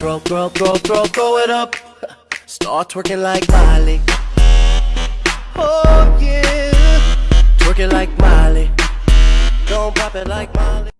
Throw, throw, throw, throw, throw it up. Start twerking like Miley. Oh yeah. Twerking like Miley. Don't pop it like Miley.